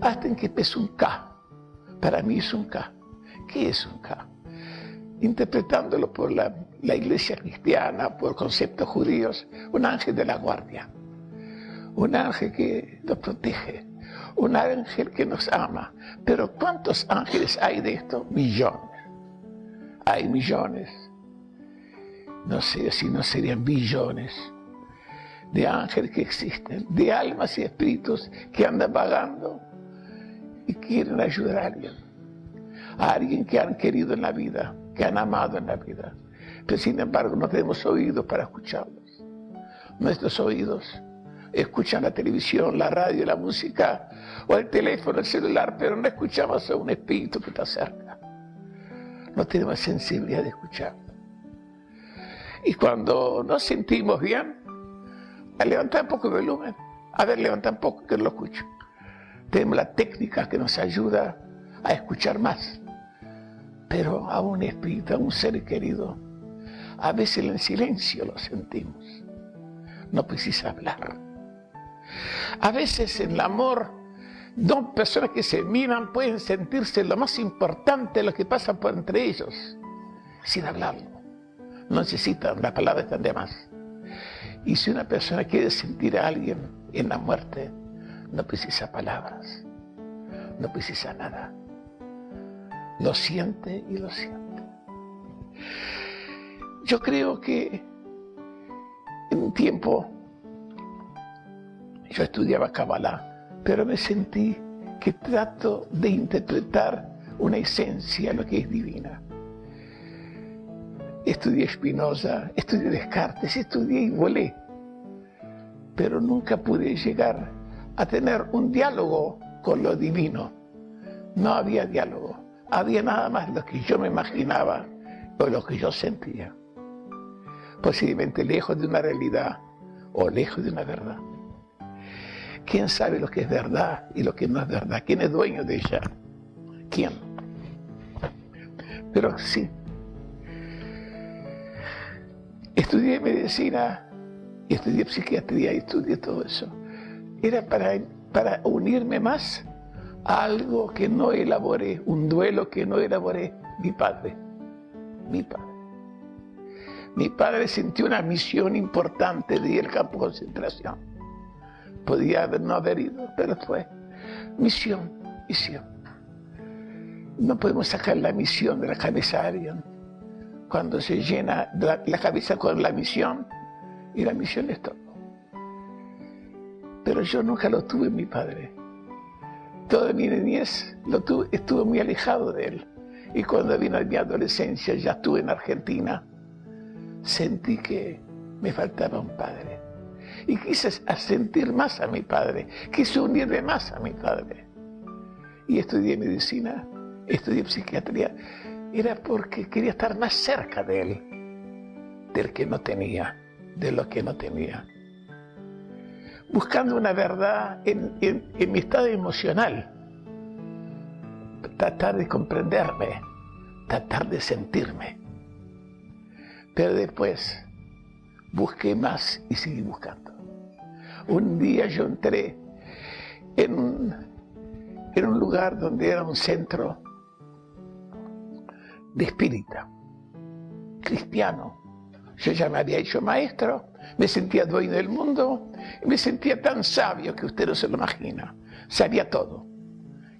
Hasta en que empezó un K. Para mí es un K. ¿Qué es un K? Interpretándolo por la, la iglesia cristiana, por conceptos judíos, un ángel de la guardia. Un ángel que nos protege, un ángel que nos ama. Pero ¿cuántos ángeles hay de esto? Millones. Hay millones. No sé si no serían billones de ángeles que existen, de almas y espíritus que andan vagando y quieren ayudar a alguien. A alguien que han querido en la vida, que han amado en la vida. Pero sin embargo no tenemos oídos para escucharlos. Nuestros oídos escuchan la televisión, la radio, la música, o el teléfono, el celular, pero no escuchamos a un espíritu que está cerca. No tenemos sensibilidad de escuchar. Y cuando nos sentimos bien, a levantar un poco el volumen. A ver, levanta un poco que lo escucho. Tenemos la técnica que nos ayuda a escuchar más. Pero a un espíritu, a un ser querido, a veces en silencio lo sentimos. No precisa hablar. A veces en el amor, dos personas que se miran pueden sentirse lo más importante lo que pasa por entre ellos, sin hablarlo. No necesitan, las palabras están de más. Y si una persona quiere sentir a alguien en la muerte, no precisa palabras, no precisa nada. Lo siente y lo siente. Yo creo que en un tiempo yo estudiaba Kabbalah, pero me sentí que trato de interpretar una esencia, lo que es divina. Estudié Spinoza, estudié Descartes, estudié y volé, pero nunca pude llegar a tener un diálogo con lo divino. No había diálogo, había nada más lo que yo me imaginaba o lo que yo sentía. Posiblemente lejos de una realidad o lejos de una verdad. ¿Quién sabe lo que es verdad y lo que no es verdad? ¿Quién es dueño de ella? ¿Quién? Pero sí. Estudié medicina, y estudié psiquiatría y estudié todo eso. Era para, para unirme más a algo que no elaboré, un duelo que no elaboré, mi padre. Mi padre. Mi padre sintió una misión importante de ir al campo de concentración Podía no haber ido, pero fue misión, misión. No podemos sacar la misión de la cabeza de alguien. Cuando se llena la, cabeza con la misión, y la misión es todo. Pero yo nunca lo tuve en mi padre. Toda mi niñez lo tuve, estuve muy alejado de él. Y cuando vino mi adolescencia, ya estuve en Argentina, sentí que me faltaba un padre y quise sentir más a mi padre, quise unirme más a mi padre. Y estudié medicina, estudié psiquiatría, era porque quería estar más cerca de él, del que no tenía, de lo que no tenía. Buscando una verdad en, mi estado emocional, tratar de comprenderme, tratar de sentirme. Pero después busqué más y seguí buscando un día yo entré en un lugar donde era un centro de espírita, cristiano. Yo ya me había hecho maestro, me sentía dueño del mundo, me sentía tan sabio que usted no se lo imagina. Sabía todo.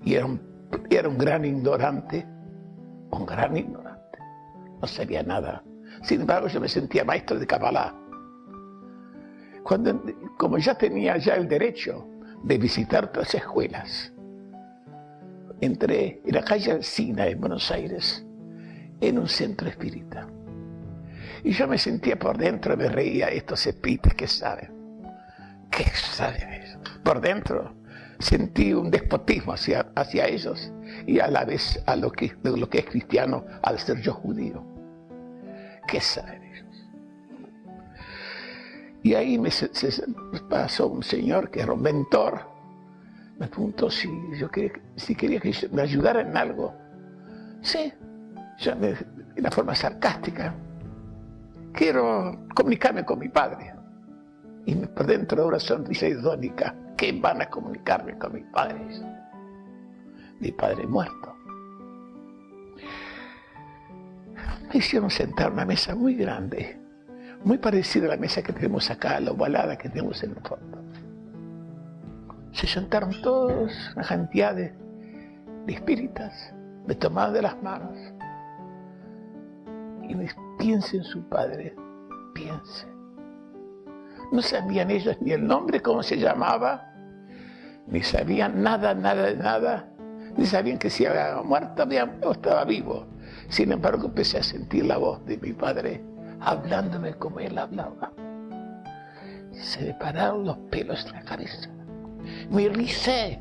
Y era un, era un gran ignorante, un gran ignorante. No sabía nada. Sin embargo, yo me sentía maestro de Kabbalah cuando, como ya tenía ya el derecho de visitar otras escuelas, entré en la calle Alcina en Buenos Aires, en un centro espírita. Y yo me sentía por dentro, me reía estos espíritas que saben, que saben eso. Por dentro sentí un despotismo hacia, hacia ellos y a la vez a lo que, lo que es cristiano al ser yo judío. ¿Qué saben? Y ahí me pasó un señor que era un mentor, me preguntó si yo quería, si quería que me ayudara en algo. Sí, ya de una forma sarcástica. quiero comunicarme con mi padre. Y por dentro una sonrisa idónica, ¿qué van a comunicarme con mi padre? Mi padre muerto. Me hicieron sentar una mesa muy grande, muy parecida a la mesa que tenemos acá, la ovalada que tenemos en el fondo. Se sentaron todos, una cantidad de, de espíritas, me tomaron de las manos y piense en su padre, piense. No sabían ellos ni el nombre, cómo se llamaba, ni sabían nada, nada nada, ni sabían que si había muerto o estaba vivo. Sin embargo, empecé a sentir la voz de mi padre hablándome como él hablaba. Se me pararon los pelos de la cabeza. Me ricé.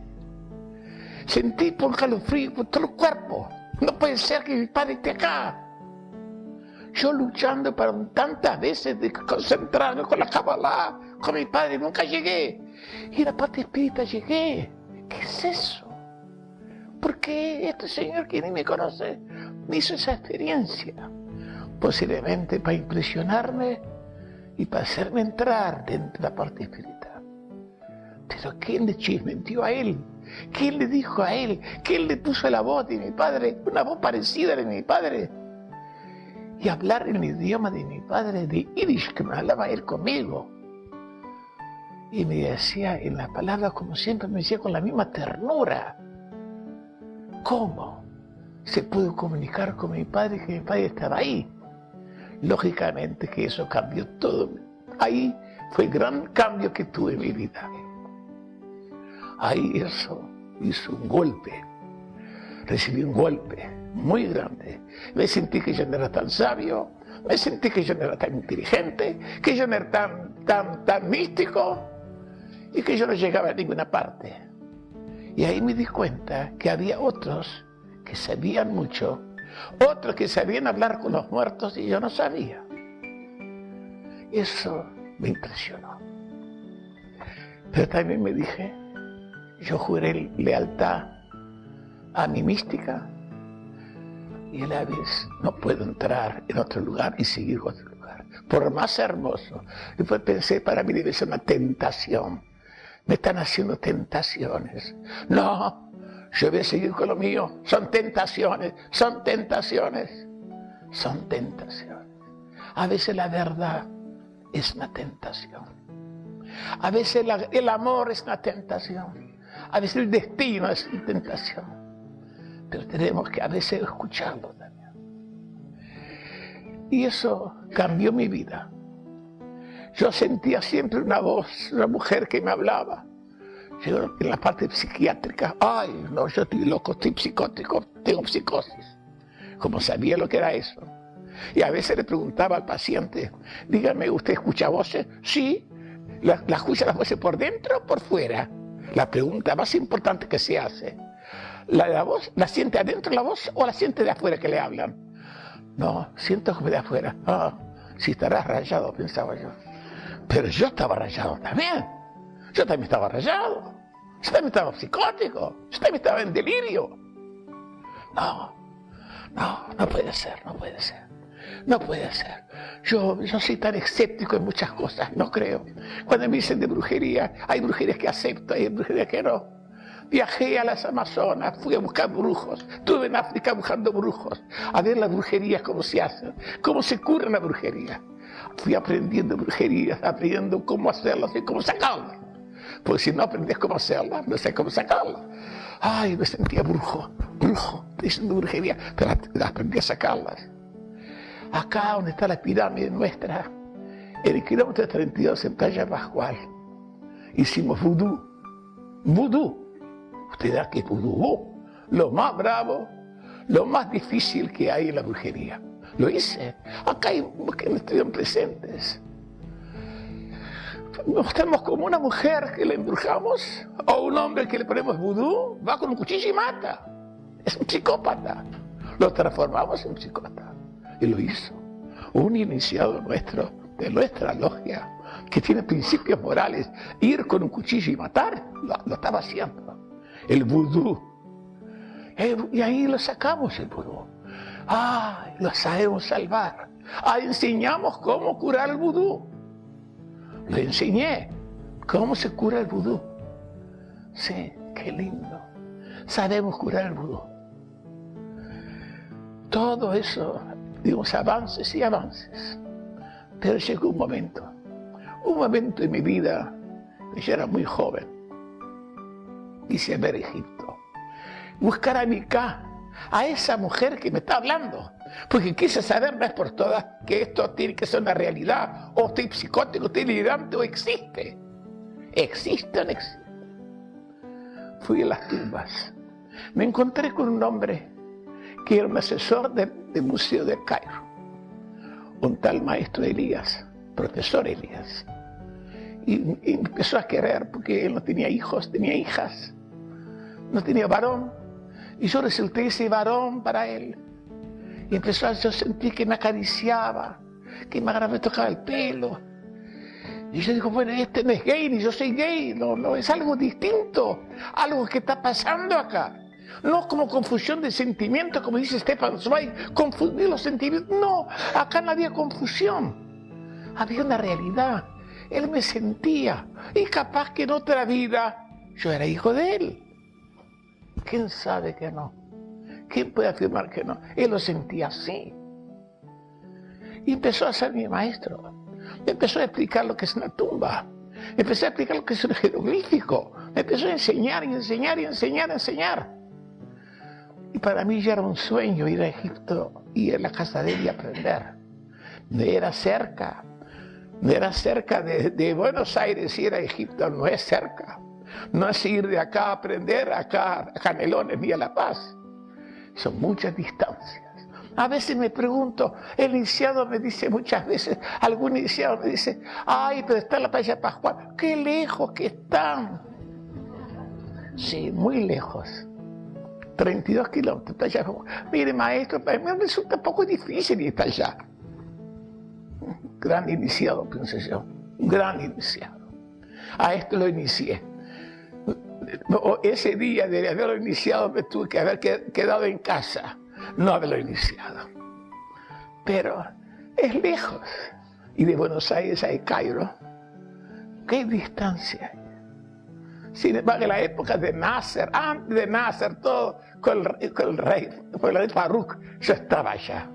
Sentí por calofrío por todo el cuerpo. No puede ser que mi padre esté acá. Yo luchando para tantas veces de concentrarme con la Kabbalah, con mi padre, nunca llegué. Y la parte espírita llegué. ¿Qué es eso? ¿Por qué este señor que ni me conoce me hizo esa experiencia? Posiblemente para impresionarme y para hacerme entrar dentro de la parte espiritual. Pero ¿quién le chismentió a él? ¿Quién le dijo a él? ¿Quién le puso la voz de mi padre? Una voz parecida a la de mi padre. Y hablar el idioma de mi padre, de Yiddish, que me hablaba él conmigo. Y me decía en las palabras, como siempre, me decía con la misma ternura. ¿Cómo se pudo comunicar con mi padre que mi padre estaba ahí? Lógicamente que eso cambió todo. Ahí fue el gran cambio que tuve en mi vida. Ahí eso hizo un golpe. Recibí un golpe muy grande. Me sentí que yo no era tan sabio, me sentí que yo no era tan inteligente, que yo no era tan, tan, tan místico y que yo no llegaba a ninguna parte. Y ahí me di cuenta que había otros que sabían mucho, otros que sabían hablar con los muertos y yo no sabía. Eso me impresionó. Pero también me dije, yo juré lealtad a mi mística y a la vez no puedo entrar en otro lugar y seguir otro lugar, por más hermoso. Después pensé, para mí debe ser una tentación me están haciendo tentaciones. No, yo voy a seguir con lo mío. Son tentaciones, son tentaciones, son tentaciones. A veces la verdad es una tentación. A veces el amor es una tentación. A veces el destino es una tentación. Pero tenemos que a veces escucharlo también. Y eso cambió mi vida. Yo sentía siempre una voz, una mujer que me hablaba. Yo en la parte psiquiátrica, ay, no, yo estoy loco, estoy psicótico, tengo psicosis. Como sabía lo que era eso. Y a veces le preguntaba al paciente, dígame, ¿usted escucha voces? Sí. ¿La, la escucha las voces por dentro o por fuera? La pregunta más importante que se hace. ¿La, la voz la siente adentro la voz o la siente de afuera que le hablan? No, siento como de afuera. Ah, si estarás rayado, pensaba yo. Pero yo estaba rayado también. Yo también estaba rayado. Yo también estaba psicótico. Yo también estaba en delirio. No, no, no puede ser, no puede ser. No puede ser. Yo, yo soy tan escéptico en muchas cosas, no creo. Cuando me dicen de brujería, hay brujerías que acepto, hay brujerías que no. Viajé a las Amazonas, fui a buscar brujos, estuve en África buscando brujos, a ver las brujerías cómo se hacen, cómo se cura la brujería fui aprendiendo brujerías, aprendiendo cómo hacerlas y cómo sacarlas. Porque si no aprendes cómo hacerlas, no sé cómo sacarlas. Ay, me sentía brujo, brujo, diciendo brujería, pero aprendí a sacarlas. Acá donde está la pirámide nuestra, en el kilómetro 32 en Playa Pascual, hicimos vudú. Vudú. Usted da que vudú. Lo más bravo, lo más difícil que hay en la brujería. Lo hice. Acá hay que estuvieron presentes. Estamos como una mujer que le embrujamos o un hombre que le ponemos vudú, va con un cuchillo y mata. Es un psicópata. Lo transformamos en un psicópata. Y lo hizo. Un iniciado nuestro, de nuestra logia, que tiene principios morales, ir con un cuchillo y matar, lo estaba haciendo. El vudú. Eh, y ahí lo sacamos el vudú. ¡Ay! Lo sabemos salvar. Ah, enseñamos cómo curar el vudú. Lo enseñé. ¿Cómo se cura el vudú? Sí, qué lindo. Sabemos curar el vudú. Todo eso, digamos, avances y avances. Pero llegó un momento, un momento en mi vida, yo era muy joven, quise ver Egipto, buscar a Mica, a esa mujer que me está hablando, porque quise saber más por todas que esto tiene que ser una realidad, o estoy psicótico, estoy delirante, o existe. ¿Existe o no existe? Fui a las tumbas. Me encontré con un hombre que era un asesor del Museo de Cairo, un tal maestro Elías, profesor Elías. Y, y, empezó a querer porque él no tenía hijos, tenía hijas, no tenía varón. Y yo resulté ese varón para él. Y empezó a yo sentir que me acariciaba, que me tocaba el pelo. Y yo digo, bueno, este no es gay, ni yo soy gay, no, no, es algo distinto, algo que está pasando acá. No como confusión de sentimientos, como dice Stefan Zweig, confundir los sentimientos. No, acá no había confusión. Había una realidad. Él me sentía. Y capaz que en otra vida yo era hijo de él. ¿Quién sabe que no? ¿Quién puede afirmar que no? Él lo sentía así. Y empezó a ser mi maestro. Me empezó a explicar lo que es una tumba. Me empezó a explicar lo que es un jeroglífico. Me empezó a enseñar y enseñar y enseñar y enseñar. Y para mí ya era un sueño ir a Egipto y a la casa de él y aprender. No era cerca. No era cerca de, de Buenos Aires ir a Egipto, no es cerca. No es ir de acá a aprender acá a Canelones ni a La Paz. Son muchas distancias. A veces me pregunto, el iniciado me dice muchas veces, algún iniciado me dice, ay, pero está la playa Pascual, qué lejos que están. Sí, muy lejos. 32 kilómetros, playa Mire, maestro, para mí me resulta un poco difícil ir para allá. Gran iniciado, pensé yo, un gran iniciado. A esto lo inicié. Ese día de haberlo iniciado me tuve que haber quedado en casa no haberlo iniciado. Pero es lejos. Y de Buenos Aires a Cairo, ¿qué distancia hay? Sin embargo, en la época de Nasser, antes de Nasser, todo con el, rey, con el rey Farouk, yo estaba allá.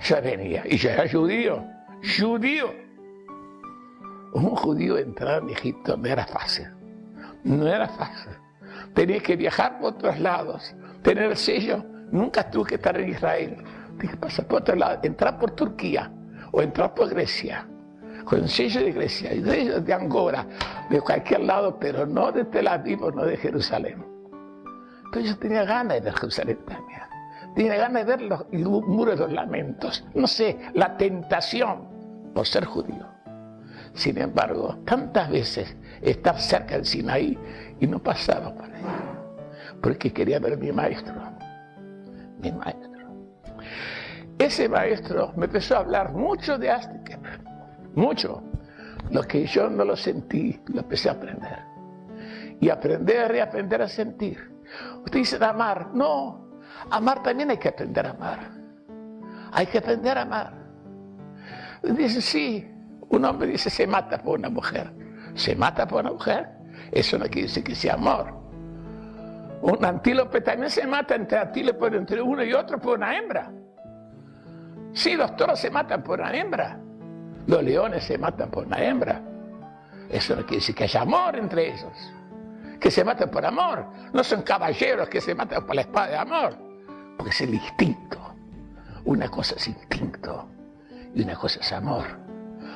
Yo venía, y yo era judío, judío. Un judío entrar en Egipto no era fácil, no era fácil. Tenía que viajar por otros lados, tener el sello Nunca tuve que estar en Israel. Dije, pasa por otro lado, entrar por Turquía o entrar por Grecia, con el sello de Grecia, y de, de Angora, de cualquier lado, pero no de Tel Aviv o no de Jerusalén. Pero yo tenía ganas de ver Jerusalén también. Tenía ganas de ver los muros de los lamentos. No sé, la tentación por ser judío. Sin embargo, tantas veces estar cerca del Sinaí y no pasaba por ahí. Porque quería ver a mi maestro mi maestro. Ese maestro me empezó a hablar mucho de Azteca, mucho. Lo que yo no lo sentí, lo empecé a aprender. Y aprender y aprender a sentir. Usted dice amar, no, amar también hay que aprender a amar. Hay que aprender a amar. Dice, sí, un hombre dice se mata por una mujer. ¿Se mata por una mujer? Eso no quiere decir que sea amor. Un antílope también se mata entre antílopes, entre uno y otro por una hembra. Sí, los toros se matan por una hembra. Los leones se matan por una hembra. Eso no quiere decir que haya amor entre ellos. Que se matan por amor. No son caballeros que se matan por la espada de amor. Porque es el instinto. Una cosa es instinto y una cosa es amor.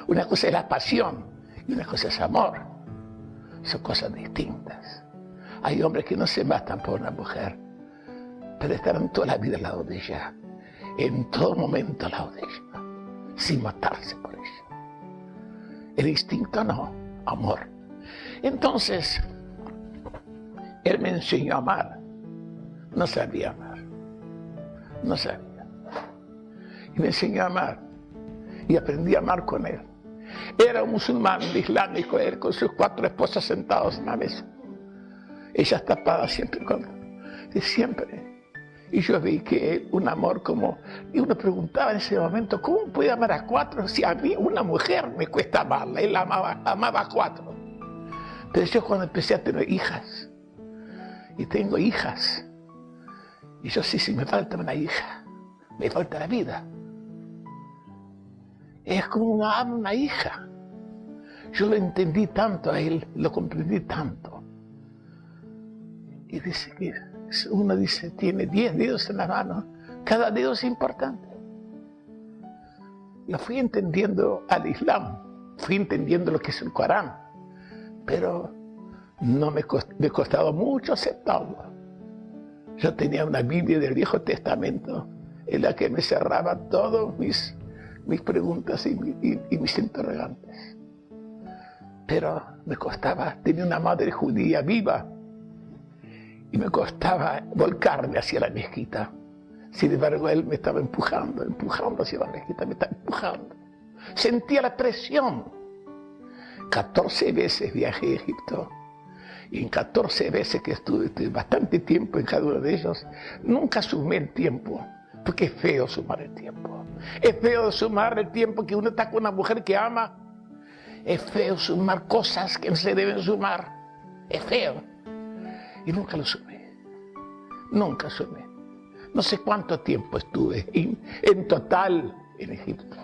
Una cosa es la pasión y una cosa es amor. Son cosas distintas. Hay hombres que no se matan por una mujer, pero estarán toda la vida al lado de ella, en todo momento al lado de ella, sin matarse por ella. El instinto no, amor. Entonces, él me enseñó a amar. No sabía amar. No sabía. Y me enseñó a amar. Y aprendí a amar con él. Era un musulmán islámico, él con sus cuatro esposas sentados en la mesa. Ella tapada siempre con... Siempre. Y yo vi que un amor como... Y uno preguntaba en ese momento, ¿cómo puede amar a cuatro si a mí una mujer me cuesta amarla? Él amaba, amaba a cuatro. Pero yo cuando empecé a tener hijas, y tengo hijas, y yo sí, si me falta una hija, me falta la vida. Es como una ama una hija. Yo lo entendí tanto a él, lo comprendí tanto. Y dice que uno dice, tiene 10 dedos en la mano, cada dedo es importante. Lo fui entendiendo al Islam, fui entendiendo lo que es el Corán, pero no me, me costado mucho aceptarlo. Yo tenía una Biblia del Viejo Testamento en la que me cerraba todas mis, mis preguntas y, mis interrogantes. Pero me costaba, tenía una madre judía viva y me costaba volcarme hacia la mezquita. Sin embargo, él me estaba empujando, empujando hacia la mezquita, me estaba empujando. Sentía la presión. 14 veces viajé a Egipto. Y en 14 veces que estuve bastante tiempo en cada uno de ellos, nunca sumé el tiempo. Porque es feo sumar el tiempo. Es feo sumar el tiempo que uno está con una mujer que ama. Es feo sumar cosas que no se deben sumar. Es feo. Y nunca lo sumé. Nunca sumé. No sé cuánto tiempo estuve en, total en Egipto.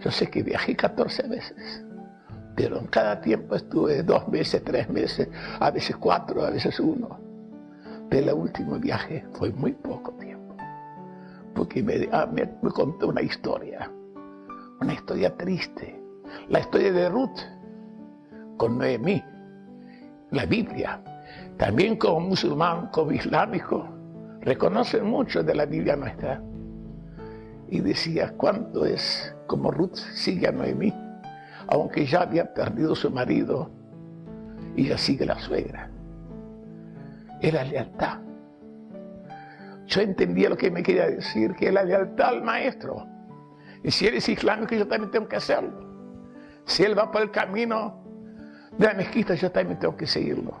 Yo sé que viajé 14 veces, pero en cada tiempo estuve dos meses, tres meses, a veces cuatro, a veces uno. Pero el último viaje fue muy poco tiempo, porque me, ah, me, contó una historia, una historia triste, la historia de Ruth con Noemí, la Biblia, también como musulmán, como islámico, reconocen mucho de la Biblia nuestra. Y decía, ¿cuánto es como Ruth sigue a Noemí? Aunque ya había perdido su marido, y ya sigue la suegra. Era lealtad. Yo entendía lo que me quería decir, que es la lealtad al maestro. Y si eres islámico, yo también tengo que hacerlo. Si él va por el camino de la mezquita, yo también tengo que seguirlo.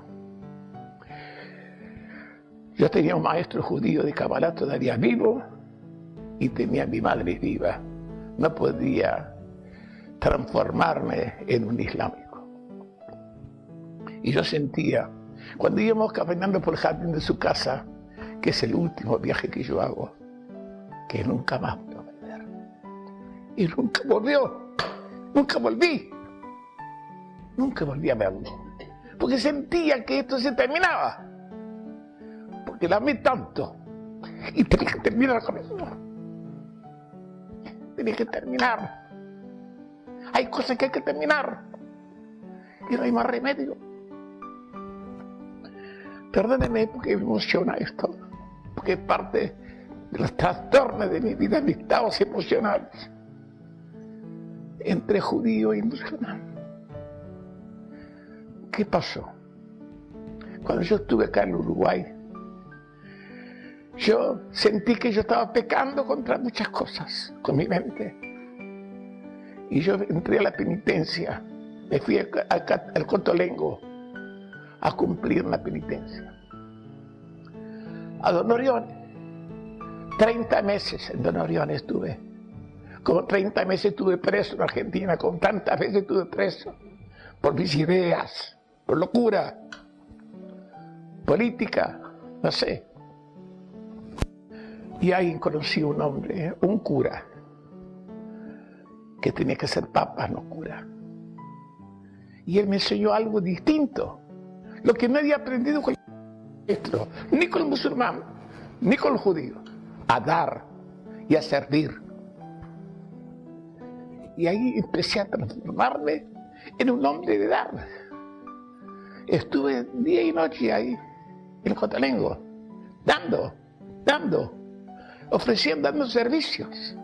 Yo tenía un maestro judío de Kabbalah todavía vivo y tenía a mi madre viva. No podía transformarme en un islámico. Y yo sentía, cuando íbamos caminando por el jardín de su casa, que es el último viaje que yo hago, que nunca más voy a volver. Y nunca volvió, nunca volví, nunca volví a verlo, porque sentía que esto se terminaba que la amé tanto. Y tenía que terminar con eso. Tenía que terminar. Hay cosas que hay que terminar. Y no hay más remedio. Perdóneme porque me emociona esto. Es parte de los trastornos de mi vida, mis estados emocionales. Entre judío y musulmán. ¿Qué pasó? Cuando yo estuve acá en Uruguay, yo sentí que yo estaba pecando contra muchas cosas con mi mente. Y yo entré a la penitencia, me fui al Cotolengo a cumplir la penitencia. A Don Orión, 30 meses en Don Orión estuve. Como 30 meses estuve preso en Argentina, con tantas veces estuve preso por mis ideas, por locura, política, no sé. Y ahí conocí un hombre, un cura, que tenía que ser papa, no cura. Y él me enseñó algo distinto, lo que no había aprendido con ni con el musulmán, ni con el judío, a dar y a servir. Y ahí empecé a transformarme en un hombre de dar. Estuve día y noche ahí, en Cotalengo, dando, dando, ofreciendo, dando servicios.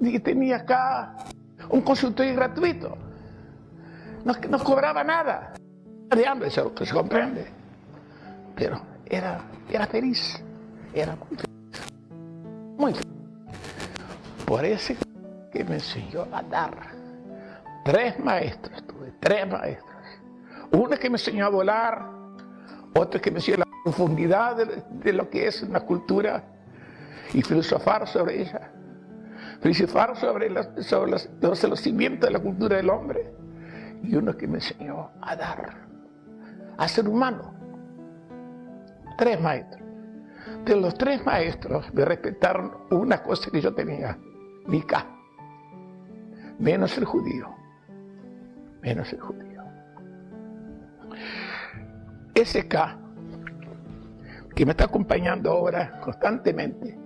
Y tenía acá un consultorio gratuito. No, no cobraba nada. De hambre, eso se comprende. Pero era, era feliz. Era muy feliz. Muy feliz. Por eso que me enseñó a dar. Tres maestros tuve, tres maestros. Uno que me enseñó a volar, otro que me enseñó a profundidad de, lo que es una cultura y filosofar sobre ella. Filosofar sobre, sobre los, los cimientos de la cultura del hombre. Y uno que me enseñó a dar, a ser humano. Tres maestros. De los tres maestros me respetaron una cosa que yo tenía, mi K. Menos el judío. Menos el judío. Ese K, que me está acompañando ahora constantemente,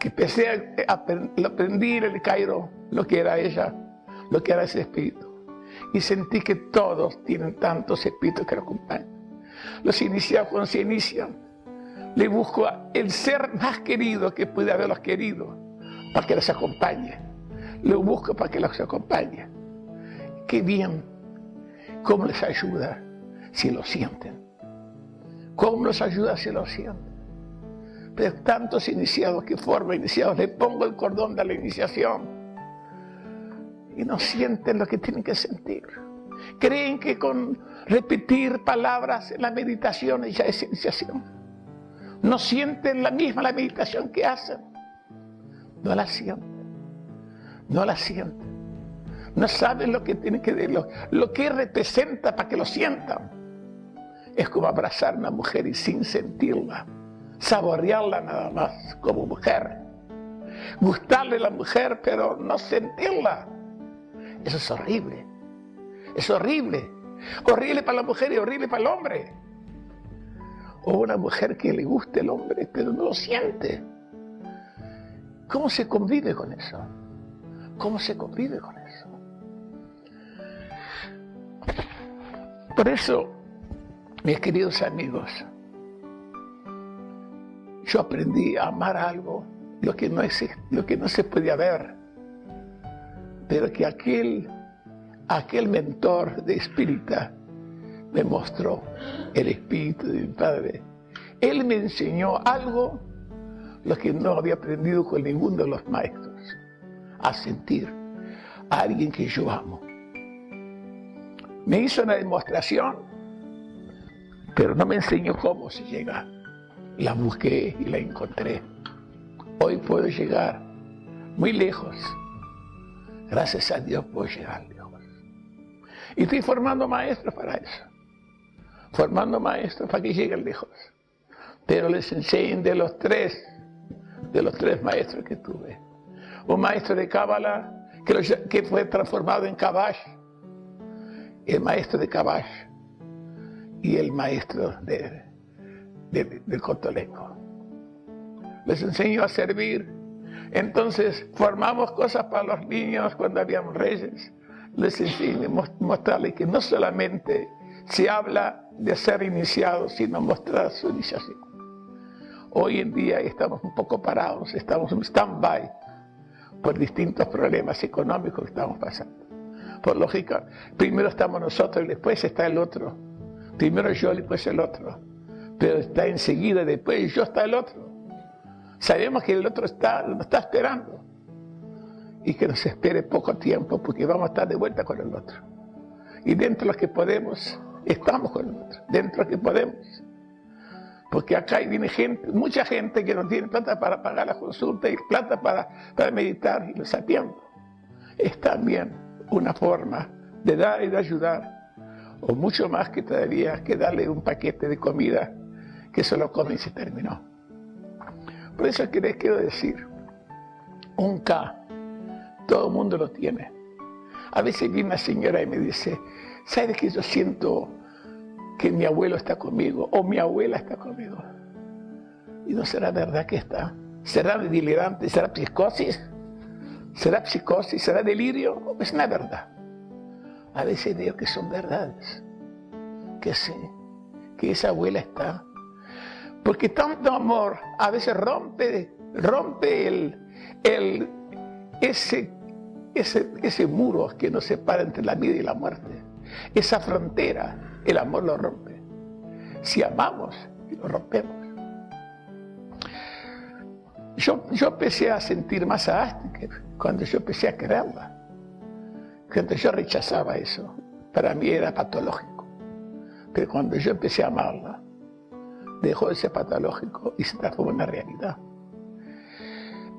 que empecé a, aprendí en el Cairo lo que era ella, lo que era ese espíritu. Y sentí que todos tienen tantos espíritus que lo acompañan. Los iniciados cuando se inician, le busco el ser más querido que puede haberlos querido para que los acompañe. Lo busco para que los acompañe. Qué bien, cómo les ayuda si lo sienten. Cómo los ayuda si lo sienten. Pero tantos iniciados que forman iniciados, le pongo el cordón de la iniciación y no sienten lo que tienen que sentir. Creen que con repetir palabras en la meditación ya es iniciación. No sienten la misma la meditación que hacen. No la sienten. No la sienten. No saben lo que tiene que lo, lo que representa para que lo sientan. Es como abrazar a una mujer y sin sentirla, saborearla nada más como mujer. Gustarle a la mujer, pero no sentirla. Eso es horrible. Es horrible. Horrible para la mujer y horrible para el hombre. O una mujer que le guste el hombre, pero no lo siente. ¿Cómo se convive con eso? ¿Cómo se convive con eso? Por eso, mis queridos amigos, yo aprendí a amar algo, lo que no, existe, lo que no se podía ver, pero que aquel, aquel mentor de espírita me mostró el espíritu de mi padre. Él me enseñó algo lo que no había aprendido con ninguno de los maestros, a sentir a alguien que yo amo. Me hizo una demostración, pero no me enseñó cómo se llega. La busqué y la encontré. Hoy puedo llegar muy lejos. Gracias a Dios puedo llegar. Y estoy formando maestros para eso. Formando maestros para que lleguen lejos. Pero les enseñen de los tres de los tres maestros que tuve. Un maestro de Cábala que, fue transformado en Kabash, el maestro de Kabash y el maestro de, del Cotolenco. Les enseñó a servir. Entonces formamos cosas para los niños cuando habíamos reyes. Les enseñé mostrarles que no solamente se habla de ser iniciado, sino mostrar su iniciación. Hoy en día estamos un poco parados, estamos en stand-by por distintos problemas económicos que estamos pasando. Por lógica, primero estamos nosotros y después está el otro. Primero yo y después el otro. Pero está enseguida, después yo está el otro. Sabemos que el otro está, nos está esperando. Y que nos espere poco tiempo porque vamos a estar de vuelta con el otro. Y dentro de lo que podemos, estamos con el otro. Dentro de lo que podemos. Porque acá viene gente, mucha gente que no tiene plata para pagar la consulta y plata para, para meditar y lo sabiendo. Es también una forma de dar y de ayudar, o mucho más que todavía que darle un paquete de comida que se lo come y se terminó. Por eso que les quiero decir, un K, todo el mundo lo tiene. A veces viene una señora y me dice, ¿sabes que yo siento que mi abuelo está conmigo o mi abuela está conmigo. Y no será verdad que está. ¿Será delirante? ¿Será psicosis? ¿Será psicosis? ¿Será delirio? Es una verdad. A veces digo que son verdades. Que sí, que esa abuela está. Porque tanto amor a veces rompe, rompe el, el, ese, ese, ese muro que nos separa entre la vida y la muerte. Esa frontera el amor lo rompe. Si amamos, lo rompemos. Yo, yo empecé a sentir más a Astrid cuando yo empecé a quererla. Cuando yo rechazaba eso, para mí era patológico. Pero cuando yo empecé a amarla, dejó de ser patológico y se transformó en una realidad.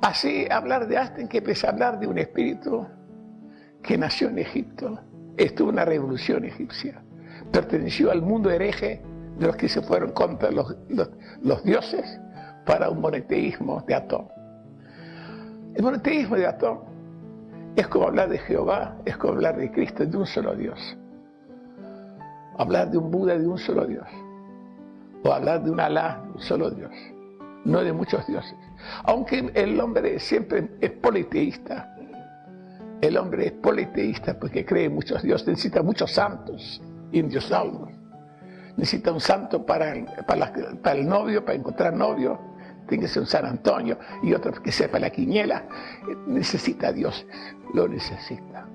Así, hablar de Asten que a hablar de un espíritu que nació en Egipto, estuvo en una revolución egipcia, perteneció al mundo hereje de los que se fueron contra los, los dioses para un monoteísmo de Atón. El monoteísmo de Atón es como hablar de Jehová, es como hablar de Cristo, de un solo Dios. Hablar de un Buda, de un solo Dios. O hablar de un Alá, de un solo Dios. No de muchos dioses. Aunque el hombre siempre es politeísta. El hombre es politeísta porque cree en muchos dioses, necesita muchos santos, indios salvos. Necesita un santo para para, para el novio, para encontrar novio, tiene que ser un San Antonio y otro que sepa la quiniela. Necesita a Dios, lo necesita.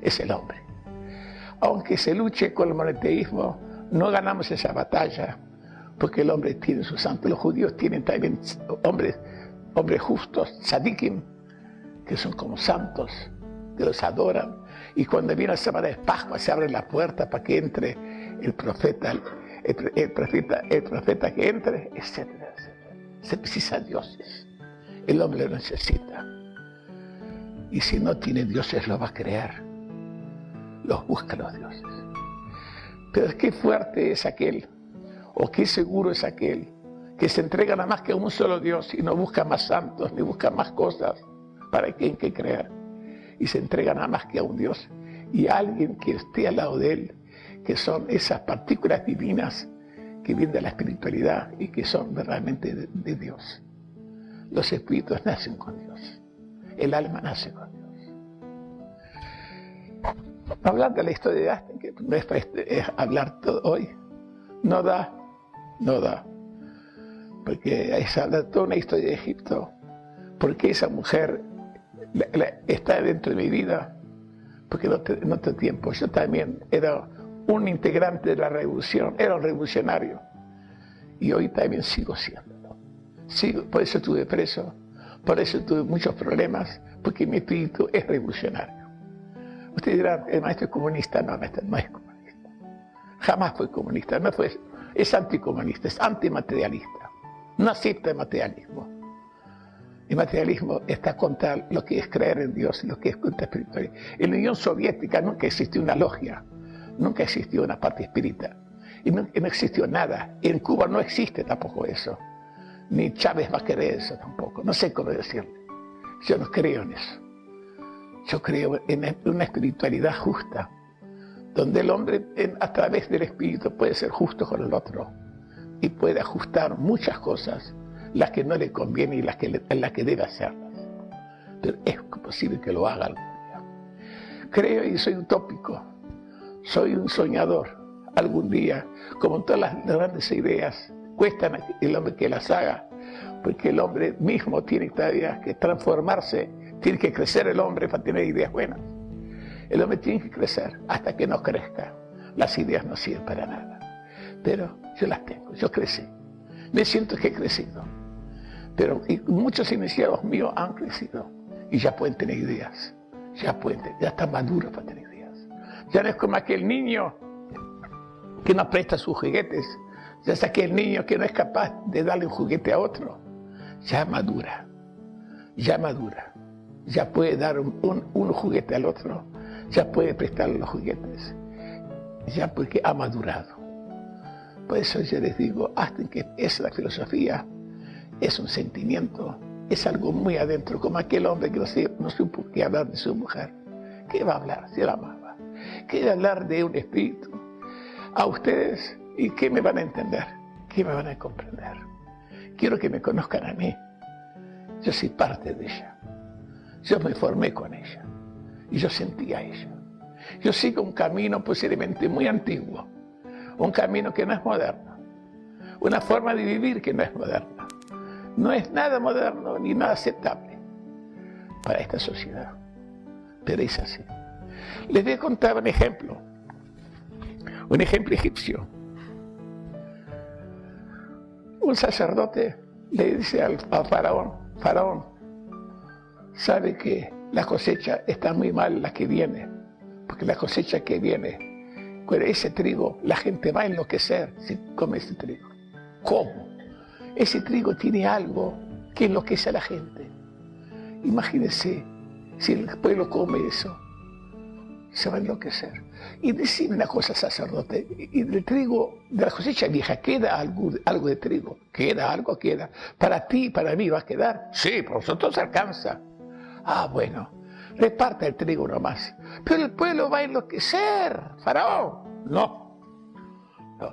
Es el hombre. Aunque se luche con el monoteísmo, no ganamos esa batalla, porque el hombre tiene su santo. Los judíos tienen también hombres, hombres justos, tzadikim, que son como santos, que los adoran. Y cuando viene la semana de Pascua se abre la puerta para que entre el profeta, el, profeta, el profeta que entre, etcétera, etcétera. Se precisa dioses. El hombre lo necesita. Y si no tiene dioses, lo va a crear. Los busca los dioses. Pero qué fuerte es aquel, o qué seguro es aquel, que se entrega nada más que a un solo Dios y no busca más santos, ni busca más cosas para quien que crear. Y se entrega nada más que a un Dios y a alguien que esté al lado de él, que son esas partículas divinas que vienen de la espiritualidad y que son realmente de, Dios. Los espíritus nacen con Dios. El alma nace con Dios. Hablando de la historia de Asten, que es, hablar todo hoy, no da, no da. Porque es hablar toda una historia de Egipto. Porque esa mujer está dentro de mi vida. Porque no, no tengo tiempo. Yo también era un integrante de la revolución, era un revolucionario. Y hoy también sigo siendo. Sigo, por eso estuve preso, por eso tuve muchos problemas, porque mi espíritu es revolucionario. Usted dirá, el maestro es comunista. No, maestro no es comunista. Jamás fue comunista, no fue, es anticomunista, es antimaterialista. No el materialismo. El materialismo está contra lo que es creer en Dios y lo que es contra espiritualidad. En la Unión Soviética nunca existió una logia nunca existió una parte espírita. Y no, existió nada. En Cuba no existe tampoco eso. Ni Chávez va a querer eso tampoco. No sé cómo decirle. Yo no creo en eso. Yo creo en una espiritualidad justa, donde el hombre a través del espíritu puede ser justo con el otro y puede ajustar muchas cosas, las que no le conviene y las que, las que debe hacerlas. Pero es posible que lo haga algún día. Creo y soy utópico, soy un soñador. Algún día, como todas las grandes ideas, cuestan el hombre que las haga, porque el hombre mismo tiene todavía que transformarse, tiene que crecer el hombre para tener ideas buenas. El hombre tiene que crecer hasta que no crezca. Las ideas no sirven para nada. Pero yo las tengo, yo crecí. Me siento que he crecido. Pero muchos iniciados míos han crecido y ya pueden tener ideas. Ya pueden, ya están maduros para tener ideas. Ya no es como aquel niño que no presta sus juguetes. Ya es aquel niño que no es capaz de darle un juguete a otro. Ya madura. Ya madura. Ya puede dar un, juguete al otro. Ya puede prestarle los juguetes. Ya porque ha madurado. Por eso yo les digo, hasta que es la filosofía, es un sentimiento, es algo muy adentro, como aquel hombre que no, no supo qué hablar de su mujer. ¿Qué va a hablar si la ama? Quiero hablar de un espíritu a ustedes y que me van a entender, que me van a comprender. Quiero que me conozcan a mí. Yo soy parte de ella. Yo me formé con ella y yo sentí a ella. Yo sigo un camino posiblemente muy antiguo, un camino que no es moderno, una forma de vivir que no es moderna. No es nada moderno ni nada aceptable para esta sociedad, pero es así. Les voy a contar un ejemplo, un ejemplo egipcio. Un sacerdote le dice al, faraón, faraón, sabe que la cosecha está muy mal la que viene, porque la cosecha que viene, con ese trigo, la gente va a enloquecer si come ese trigo. ¿Cómo? Ese trigo tiene algo que enloquece a la gente. Imagínense si el pueblo come eso, se va a enloquecer. Y decime una cosa, sacerdote, y del trigo, de la cosecha vieja, ¿queda algo, algo de trigo? ¿Queda algo? ¿Queda? Para ti para mí va a quedar. Sí, por nosotros alcanza. Ah, bueno, reparta el trigo nomás. Pero el pueblo va a enloquecer, faraón. No.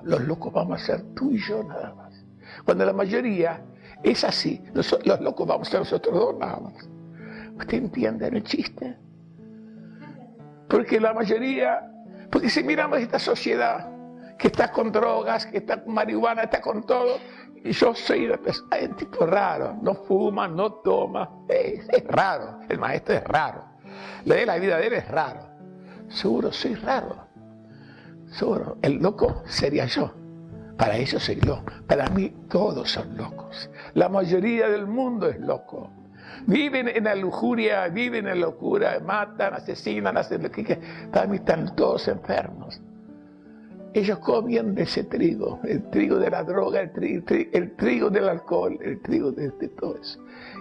los locos vamos a ser tú y yo nada más. Cuando la mayoría es así, los, los locos vamos a ser nosotros dos nada más. ¿Usted entiende el chiste? Porque la mayoría, porque si miramos esta sociedad que está con drogas, que está con marihuana, está con todo, y yo soy un tipo raro, no fuma, no toma, es, raro, el maestro es raro, de la vida de él es raro, seguro soy raro, seguro, el loco sería yo. Para ellos soy loco. Para mí todos son locos. La mayoría del mundo es loco. Viven en la lujuria, viven en la locura, matan, asesinan, hacen lo que Para mí están todos enfermos. Ellos comían de ese trigo, el trigo de la droga, el trigo, del alcohol, el trigo de, todo eso.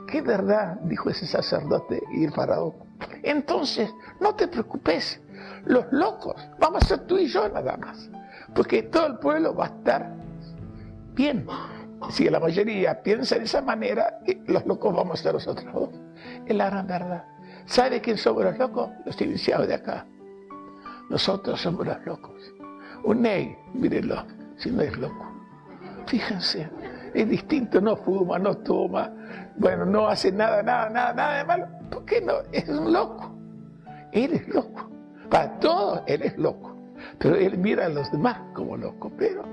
¿Qué verdad? Dijo ese sacerdote y el faraón. Entonces, no te preocupes, los locos, vamos a ser tú y yo nada más, porque todo el pueblo va a estar bien. Si la mayoría piensa de esa manera, los locos vamos a ser nosotros dos. Es la gran verdad. ¿Sabe quién somos los locos? Los iniciados de acá. Nosotros somos los locos. Un ney, mírenlo, si no es loco. Fíjense, es distinto, no fuma, no toma, bueno, no hace nada, nada, nada, nada de malo. ¿Por qué no? Es un loco. Él es loco. Para todos, él es loco. Pero él mira a los demás como locos. Pero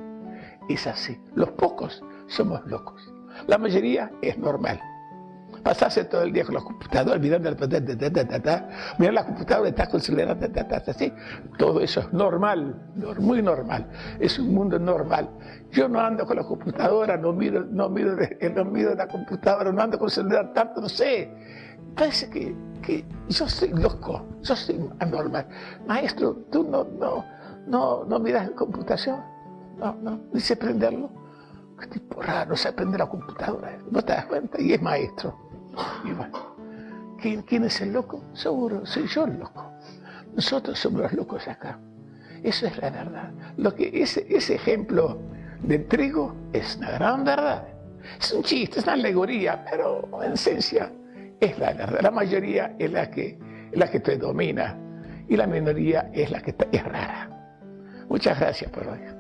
es así. Los pocos somos locos. La mayoría es normal. Pasarse todo el día con los computadores, mirando el mirar la computadora, estás considerando así. Todo eso es normal, muy normal. Es un mundo normal. Yo no ando con la computadora, no miro, no miro, no miro la computadora, no ando con el celular tanto, no sé. Parece que, que yo soy loco, yo soy anormal. Maestro, tú no, no, no, no miras la computación, no, no, dice prenderlo. Qué tipo raro, se aprende la computadora, no te das cuenta, y es maestro. Y bueno, ¿quién, es el loco? Seguro, soy yo el loco. Nosotros somos los locos acá. Eso es la verdad. Lo que ese, ese ejemplo del trigo es una gran verdad. Es un chiste, es una alegoría, pero en esencia es la verdad. La mayoría es la que, la que predomina y la minoría es la que es rara. Muchas gracias por hoy.